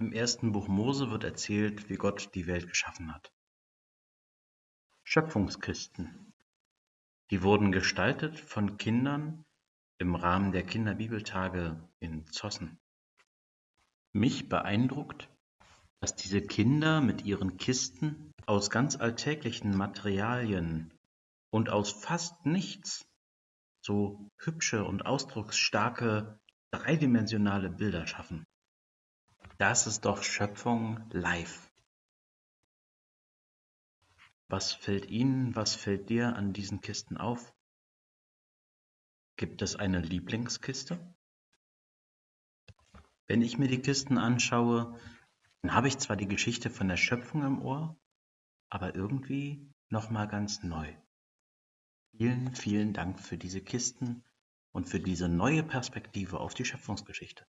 Im ersten Buch Mose wird erzählt, wie Gott die Welt geschaffen hat. Schöpfungskisten. Die wurden gestaltet von Kindern im Rahmen der Kinderbibeltage in Zossen. Mich beeindruckt, dass diese Kinder mit ihren Kisten aus ganz alltäglichen Materialien und aus fast nichts so hübsche und ausdrucksstarke dreidimensionale Bilder schaffen. Das ist doch Schöpfung live. Was fällt Ihnen, was fällt dir an diesen Kisten auf? Gibt es eine Lieblingskiste? Wenn ich mir die Kisten anschaue, dann habe ich zwar die Geschichte von der Schöpfung im Ohr, aber irgendwie nochmal ganz neu. Vielen, vielen Dank für diese Kisten und für diese neue Perspektive auf die Schöpfungsgeschichte.